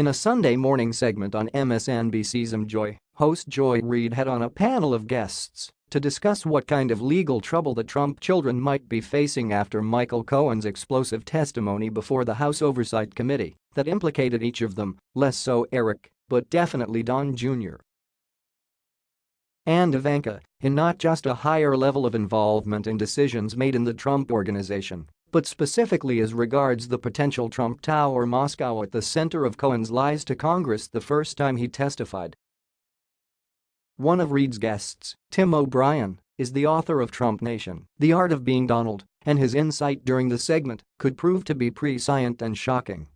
In a Sunday morning segment on MSNBC's Joy, host Joy Reid had on a panel of guests to discuss what kind of legal trouble the Trump children might be facing after Michael Cohen's explosive testimony before the House Oversight Committee that implicated each of them, less so Eric, but definitely Don Jr. and Ivanka in not just a higher level of involvement in decisions made in the Trump organization, but specifically as regards the potential Trump Tower Moscow at the center of Cohen's lies to Congress the first time he testified one of Reid's guests, Tim O'Brien, is the author of Trump Nation, The Art of Being Donald, and his insight during the segment could prove to be prescient and shocking.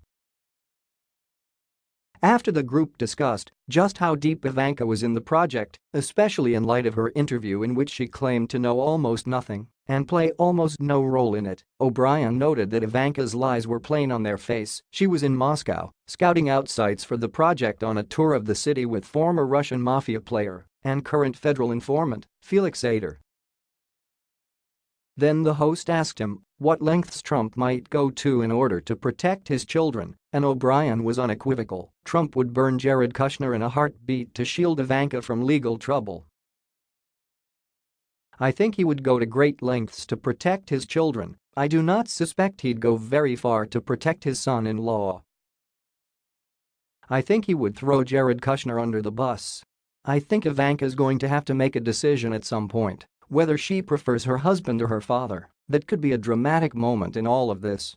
After the group discussed just how deep Ivanka was in the project, especially in light of her interview in which she claimed to know almost nothing and play almost no role in it, O'Brien noted that Ivanka's lies were plain on their face. She was in Moscow, scouting out sites for the project on a tour of the city with former Russian mafia player and current federal informant, Felix Sater. Then the host asked him what lengths Trump might go to in order to protect his children, and O'Brien was unequivocal, Trump would burn Jared Kushner in a heartbeat to shield Ivanka from legal trouble. I think he would go to great lengths to protect his children, I do not suspect he'd go very far to protect his son-in-law. I think he would throw Jared Kushner under the bus. I think Ivanka's going to have to make a decision at some point, whether she prefers her husband or her father, that could be a dramatic moment in all of this.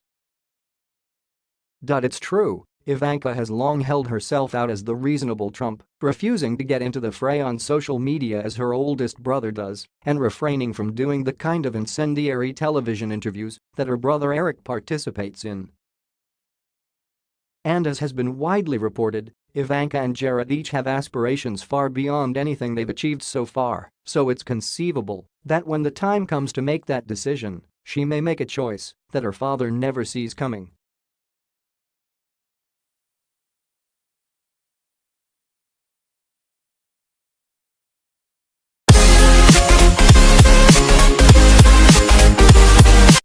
It's true, Ivanka has long held herself out as the reasonable Trump, refusing to get into the fray on social media as her oldest brother does and refraining from doing the kind of incendiary television interviews that her brother Eric participates in. And as has been widely reported, Ivanka and Jared each have aspirations far beyond anything they've achieved so far, so it's conceivable that when the time comes to make that decision, she may make a choice that her father never sees coming.